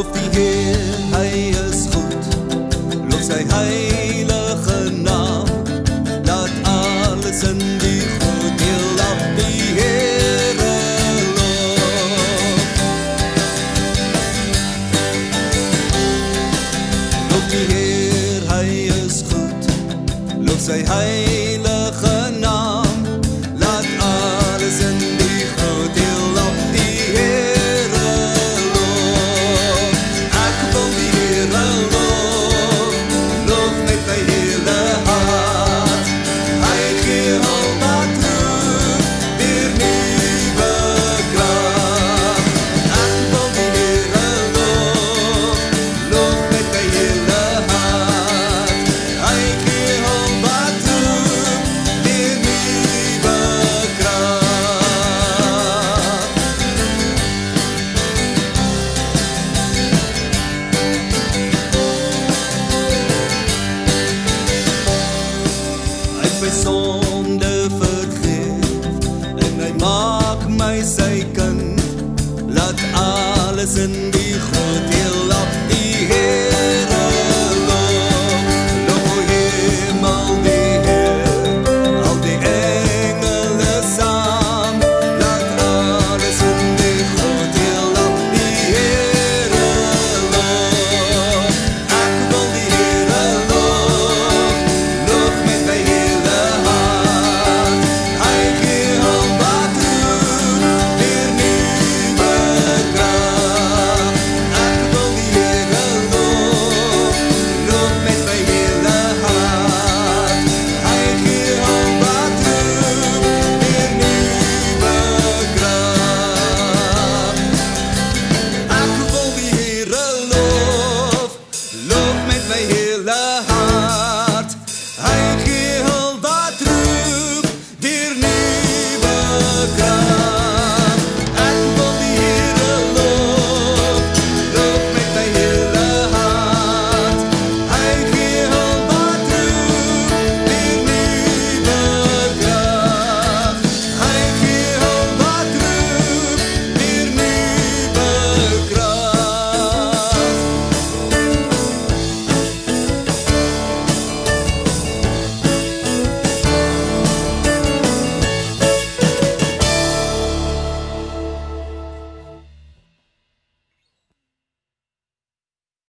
Loof die Heer, hy is goed. Loof sy heilige naam. Laat alles in die voordeel af die Heere loof. Loof die Heer, hy is goed. Loof sy heilige sonde vergeef en hy maak my sy kind laat alles in